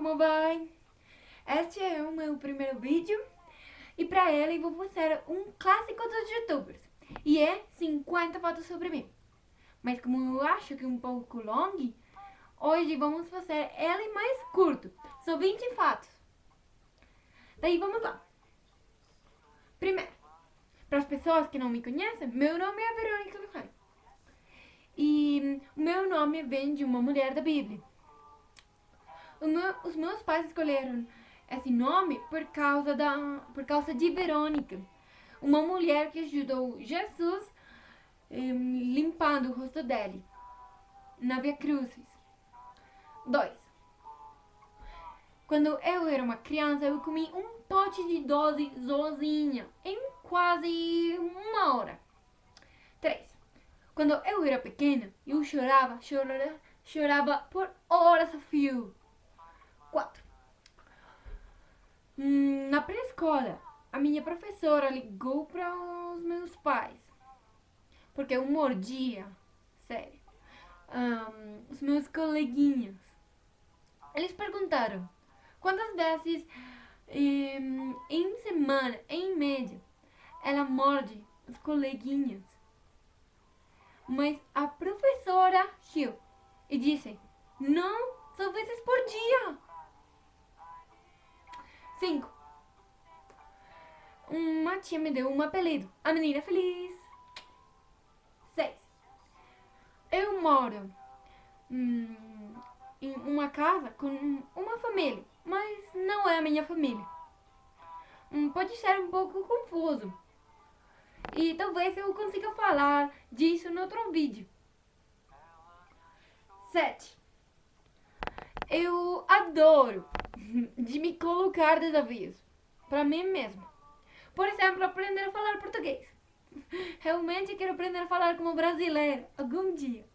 como vai? Este é o meu primeiro vídeo e para ele vou fazer um clássico dos youtubers e é 50 fotos sobre mim. Mas como eu acho que é um pouco longo, hoje vamos fazer ele mais curto, são 20 fotos. Daí vamos lá. Primeiro, para as pessoas que não me conhecem, meu nome é Verônica Luján. E meu nome vem de uma mulher da Bíblia os meus pais escolheram esse nome por causa, da, por causa de Verônica, uma mulher que ajudou Jesus um, limpando o rosto dele na Via Crucis. 2. Quando eu era uma criança, eu comi um pote de doce sozinha em quase uma hora. 3. Quando eu era pequena, eu chorava, chorava, chorava por horas a fio. 4. Hum, na pré-escola, a minha professora ligou para os meus pais. Porque eu mordia, sério, um, os meus coleguinhas. Eles perguntaram quantas vezes um, em semana, em média, ela morde os coleguinhas. Mas a professora riu e disse, não, só vezes por dia. 5. Uma tia me deu um apelido. A menina feliz. 6. Eu moro hum, em uma casa com uma família, mas não é a minha família. Hum, pode ser um pouco confuso. E talvez eu consiga falar disso no outro vídeo. 7. Eu adoro de me colocar desafios para mim mesmo. Por exemplo, aprender a falar português. Realmente quero aprender a falar como brasileiro algum dia.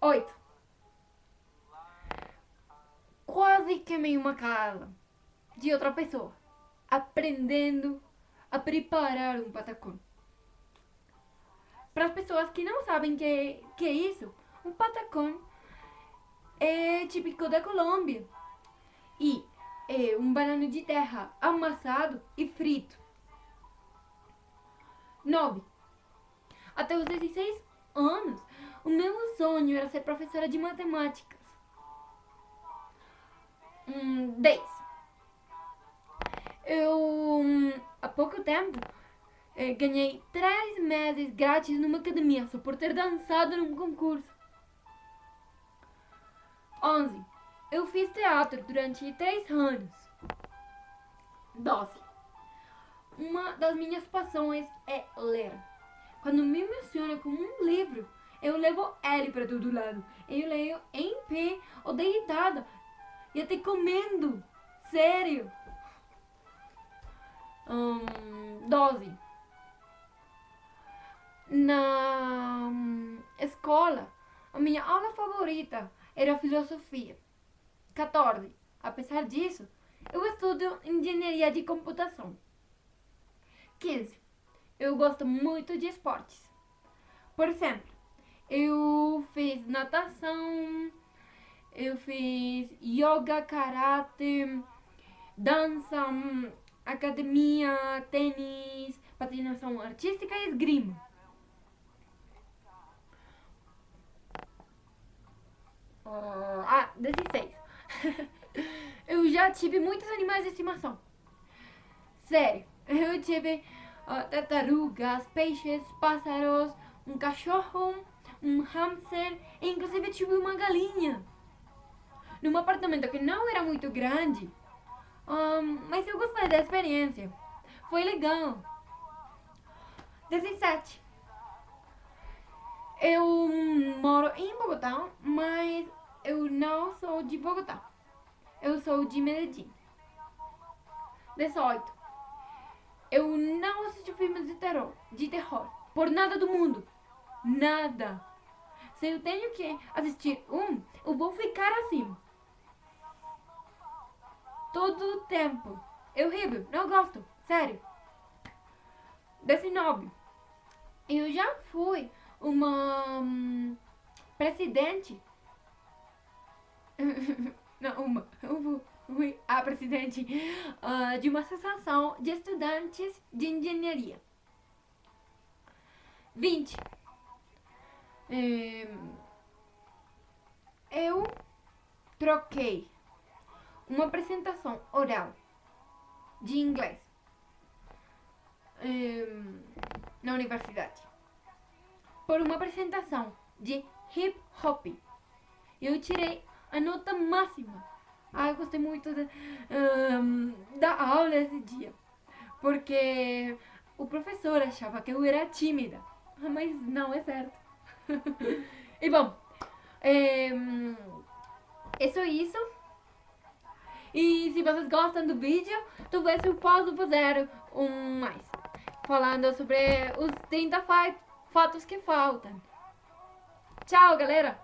8. Quase queimei uma casa de outra pessoa, aprendendo a preparar um patacão. Para as pessoas que não sabem que, que é isso, um patacão é típico da Colômbia. E é um banano de terra amassado e frito. 9. Até os 16 anos, o meu sonho era ser professora de matemáticas. Hum, 10. Eu, há pouco tempo, eh, ganhei 3 meses grátis numa academia só por ter dançado num concurso. 11. Eu fiz teatro durante 3 anos. 12. Uma das minhas paixões é ler. Quando me emociona com um livro, eu levo ele para todo lado. Eu leio em pé ou deitada e até comendo. Sério. Um, 12. Na um, escola, a minha aula favorita era filosofia. 14. Apesar disso, eu estudo engenharia de computação. 15. Eu gosto muito de esportes. Por exemplo, eu fiz natação, eu fiz yoga, karate, dança, academia, tênis, patinação artística e esgrima. Uh, ah, 16. eu já tive muitos animais de estimação. Sério, eu tive tartarugas, peixes, pássaros, um cachorro, um hamster e inclusive tive uma galinha. Num apartamento que não era muito grande, um, mas eu gostei da experiência. Foi legal. 17. Eu moro em Bogotá, mas eu não sou de Bogotá. Eu sou de Medellín. 18. Eu não assisto filmes de terror, de terror. Por nada do mundo. Nada. Se eu tenho que assistir um, eu vou ficar assim. Todo o tempo. É horrível. Não gosto. Sério. 19. Eu já fui uma hum, presidente Não, uma. Fui a presidente uh, de uma associação de estudantes de engenharia. 20. É, eu troquei uma apresentação oral de inglês um, na universidade por uma apresentação de hip hop. Eu tirei a nota máxima. Ah, gostei muito de, um, da aula esse dia. Porque o professor achava que eu era tímida. Mas não é certo. e bom, é, é só isso. E se vocês gostam do vídeo, talvez eu possa fazer um mais. Falando sobre os 30 fotos que faltam. Tchau, galera!